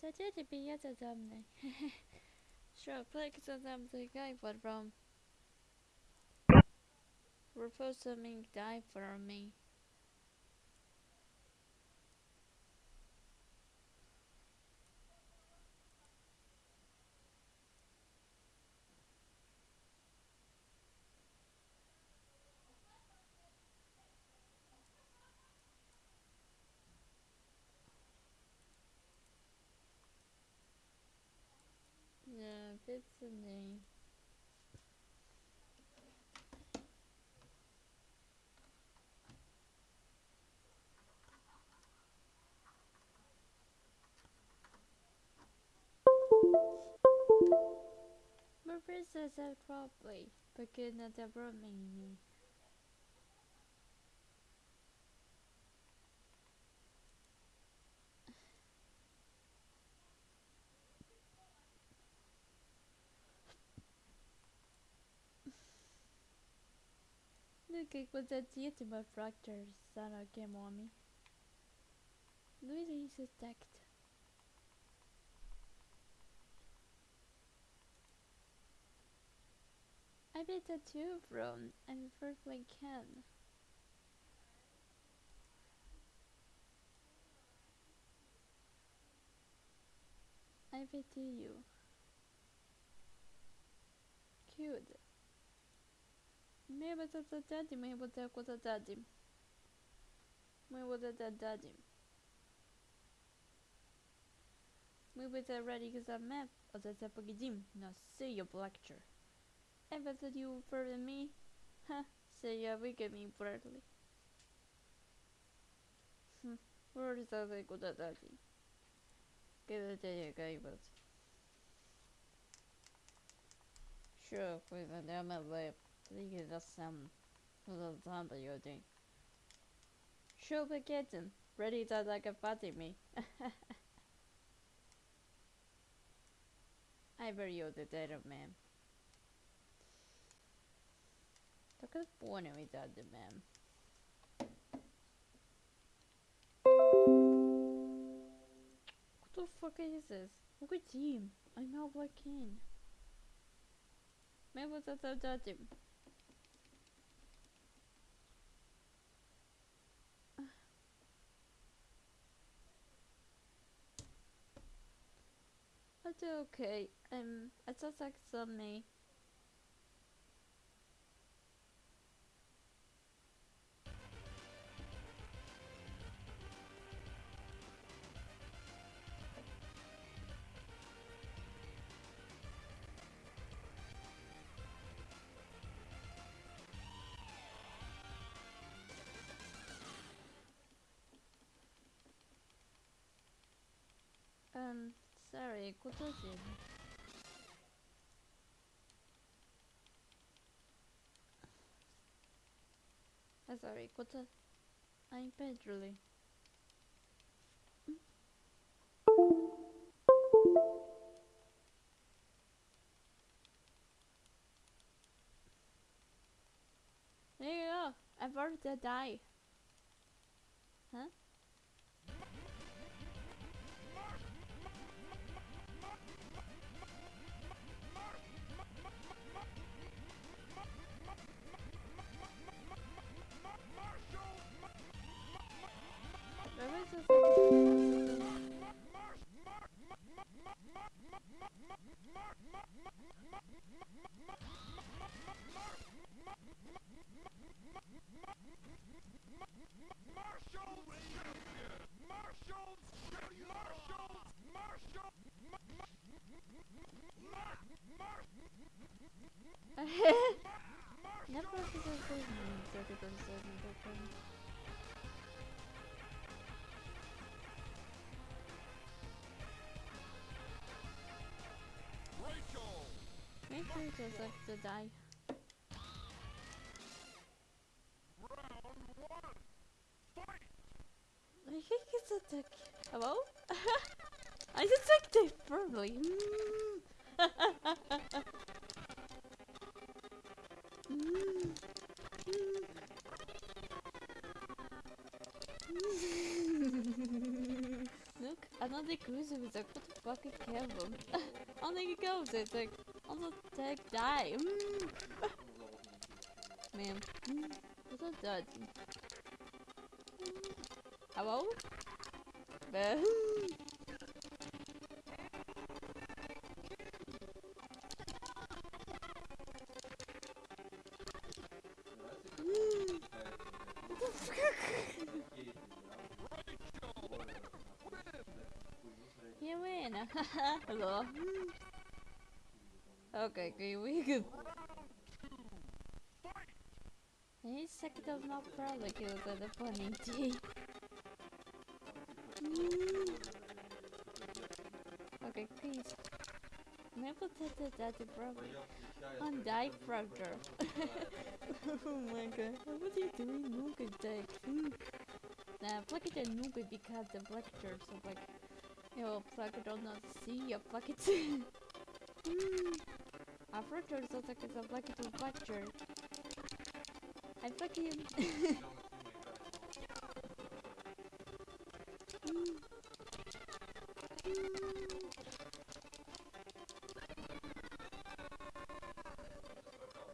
to ciebie jadę do mnie. sure, click to them the guy for from. Repulsing die for me. It's a name. My princess have probably because not the me. Did to my fractures on me. Louis is attacked. I bet that too from and perfectly can. I pity you. Cute. Мы вот это дадим, мы вот так вот дадим. Мы вот это дадим. Мы вот это ради экзамен, вот это победим. Now say your lecture. And what did you further me? Huh, say yeah, we get me brightly. Hmm, where is that like what that daddy? Get it there, guy, but. Sure, with a damn lip. think it's just some little time that you're doing. But getting ready to like a party me. I bear you oh, the dead of man. Look at the born with that man. What the fuck is this? Look at team. I'm now black. Maybe that's a judging. That's okay. Um, just like me. Um, sorry, 고쳐진. Ah, sorry, 고쳐. I'm Pedro. There you go. I've already died. Huh? Sure just like to die. I think it's attack. Hello? I detect it firmly. Mm. Mm. Look, I'm On the cruise was like, what the fuck is Kevin? on the goes, it's like, on the tech die. Mm. Man, mm. what's that? Hello? Bah. You. Hello. Okay, okay, we good. Second of not probably killed at the funny tea. Okay, please. Maybe that that the problem. On die fracture. oh my god. What are you doing? Nuke attack. Mm. Nah, plug it in Nuke because the black fracture, so like you plug it on not see you plug it. Fracture sounds like it's a it to fracture. I fucking Mm.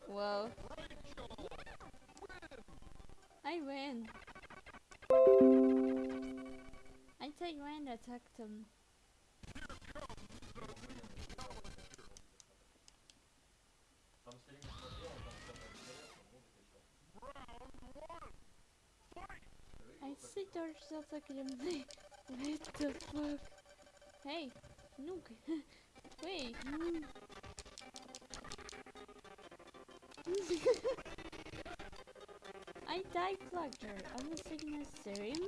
Whoa. I win. I take when attacked him. Honestly, Dark's not fucking amazing. what the fuck? Hey, Nuke. Wait. I died Blackjar. I'm not saying necessary. Mm.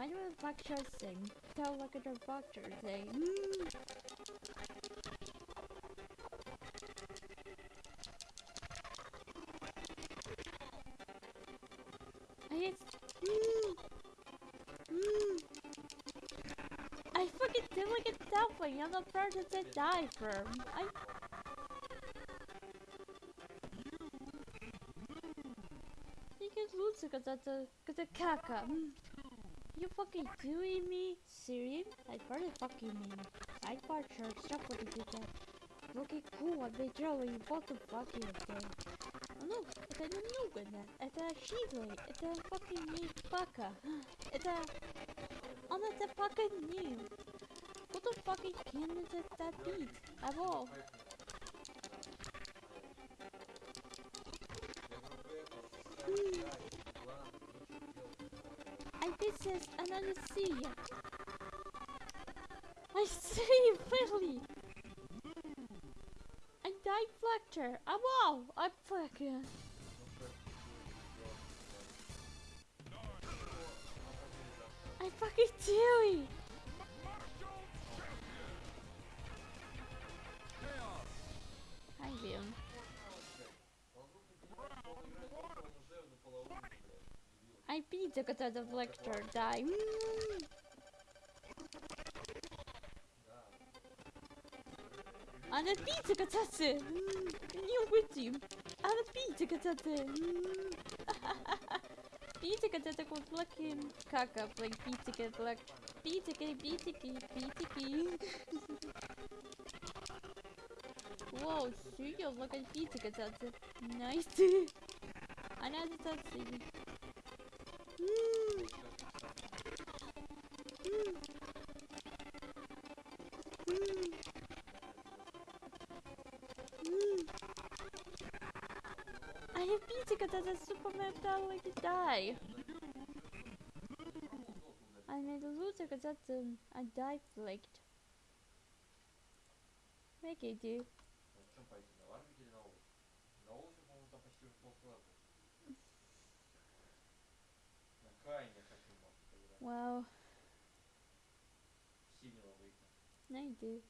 I don't know Blackjar thing. Tell look at the Blackjar thing. Mm. I hate Mm. I fucking did like a dumpling. I'm the person to die from. I. Lose because that's a because a caca. Mm. You fucking doing me? Serious? I probably fucking mean. Church stuff what you did that. Looking cool, I'm literally what the fuck is that? Ну, это не Нугана, это Шизлey, это fucking не Пака. Это... Он это fucking не. What the fucking can is it that beat? At all? I this is another sea. I see, really. I died Flector. I'm wow, I'm fucking. I fucking do it. Hi, Liam. I beat the got the Flector. Die. Mm. Она пицца кататься! Не угодим! Она пицца кататься! Пицца кататься con fucking caca, like pizza cat, like pizza cat, pizza cat, pizza cat. Wow, серьезно, like a pizza кататься. Nice. Она кататься. Mm. I have pizza because that's Superman fell like to die. I made a loser because that's um, I died flaked. Make it do. В чем пойти, на Варвик или на Олух? На Олухе, по-моему, там почти уже полкласса. На Кайне хочу, может, поиграть. Wow, Синего выиграть. I do.